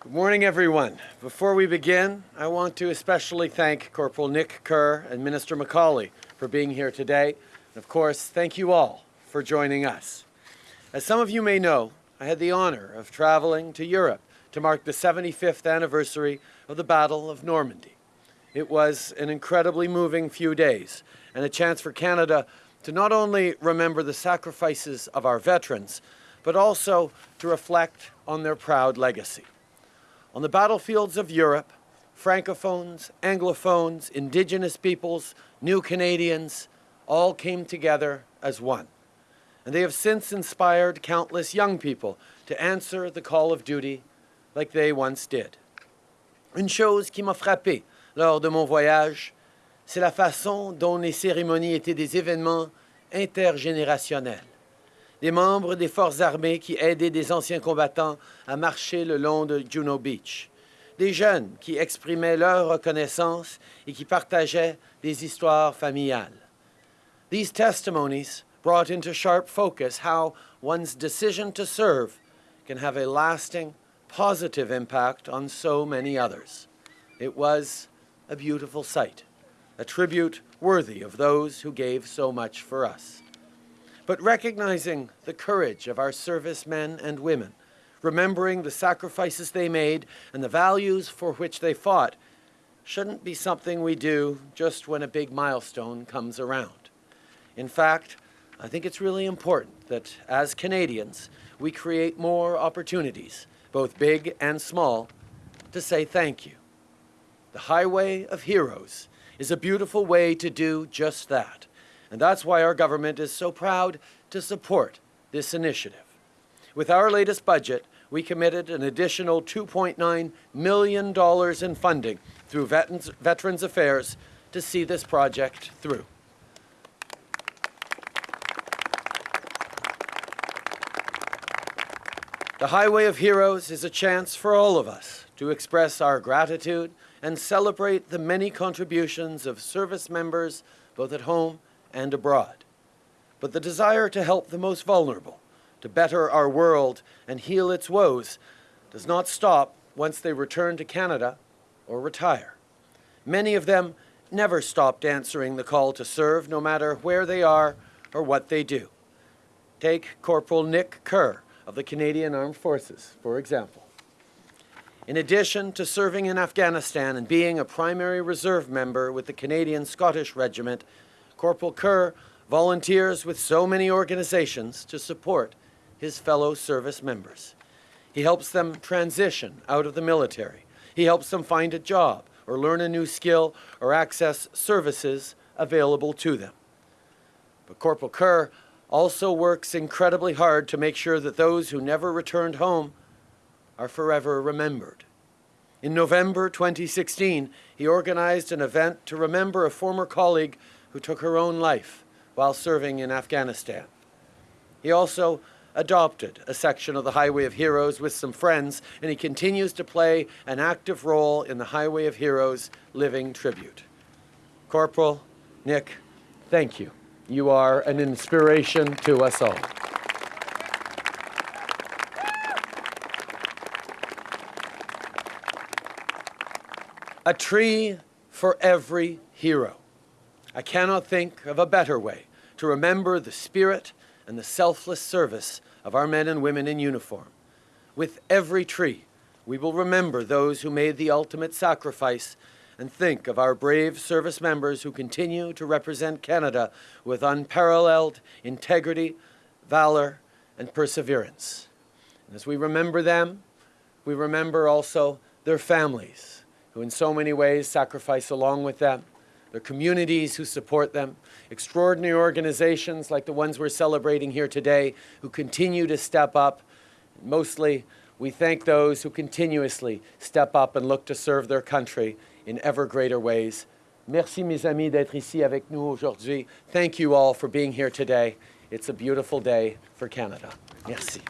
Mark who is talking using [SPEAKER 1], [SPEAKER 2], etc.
[SPEAKER 1] Good morning, everyone. Before we begin, I want to especially thank Corporal Nick Kerr and Minister MacAulay for being here today. And of course, thank you all for joining us. As some of you may know, I had the honor of traveling to Europe to mark the 75th anniversary of the Battle of Normandy. It was an incredibly moving few days and a chance for Canada to not only remember the sacrifices of our veterans, but also to reflect on their proud legacy. On the battlefields of Europe, Francophones, Anglophones, Indigenous peoples, New Canadians all came together as one. And they have since inspired countless young people to answer the call of duty like they once did. Une chose qui m'a frappé lors de mon voyage, c'est la façon dont les cérémonies étaient des événements intergénérationnels. Des membres des forces armées qui aidaient des anciens combattants à marcher le long de Juno Beach. Des jeunes qui exprimaient leur reconnaissance et qui partageaient des histoires familiales. These testimonies brought into sharp focus how one's decision to serve can have a lasting, positive impact on so many others. It was a beautiful sight, a tribute worthy of those who gave so much for us. But recognizing the courage of our servicemen and women, remembering the sacrifices they made and the values for which they fought, shouldn't be something we do just when a big milestone comes around. In fact, I think it's really important that as Canadians, we create more opportunities, both big and small, to say thank you. The Highway of Heroes is a beautiful way to do just that. And that's why our government is so proud to support this initiative. With our latest budget, we committed an additional $2.9 million in funding through Veterans, Veterans Affairs to see this project through. The Highway of Heroes is a chance for all of us to express our gratitude and celebrate the many contributions of service members both at home and abroad. But the desire to help the most vulnerable, to better our world and heal its woes, does not stop once they return to Canada or retire. Many of them never stopped answering the call to serve, no matter where they are or what they do. Take Corporal Nick Kerr, of the Canadian Armed Forces, for example. In addition to serving in Afghanistan and being a primary reserve member with the Canadian Scottish Regiment, Corporal Kerr volunteers with so many organizations to support his fellow service members. He helps them transition out of the military. He helps them find a job or learn a new skill or access services available to them. But Corporal Kerr also works incredibly hard to make sure that those who never returned home are forever remembered. In November 2016, he organized an event to remember a former colleague who took her own life while serving in Afghanistan. He also adopted a section of the Highway of Heroes with some friends, and he continues to play an active role in the Highway of Heroes Living Tribute. Corporal Nick, thank you. You are an inspiration to us all. A tree for every hero. I cannot think of a better way to remember the spirit and the selfless service of our men and women in uniform. With every tree, we will remember those who made the ultimate sacrifice and think of our brave service members who continue to represent Canada with unparalleled integrity, valor, and perseverance. And as we remember them, we remember also their families, who in so many ways sacrifice along with them, their communities who support them, extraordinary organizations like the ones we're celebrating here today who continue to step up. Mostly, we thank those who continuously step up and look to serve their country in ever greater ways. Merci, mes amis, d'être ici avec nous aujourd'hui. Thank you all for being here today. It's a beautiful day for Canada. Merci.